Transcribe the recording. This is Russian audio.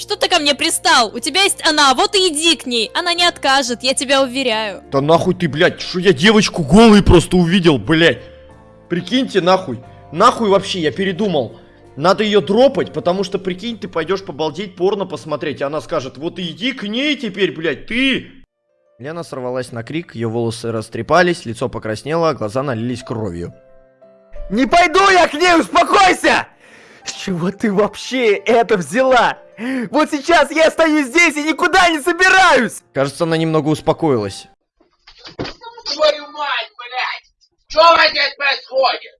Что ты ко мне пристал? У тебя есть она, вот и иди к ней. Она не откажет, я тебя уверяю. Да нахуй ты, блядь, что я девочку голой просто увидел, блядь. Прикиньте, нахуй. Нахуй вообще, я передумал. Надо ее дропать, потому что, прикинь, ты пойдешь побалдеть, порно посмотреть, и она скажет, вот иди к ней теперь, блядь, ты! Лена сорвалась на крик, ее волосы растрепались, лицо покраснело, а глаза налились кровью. Не пойду я к ней, успокойся! Чего ты вообще это взяла? Вот сейчас я стою здесь и никуда не собираюсь! Кажется, она немного успокоилась. Твою мать, блядь! Что здесь происходит?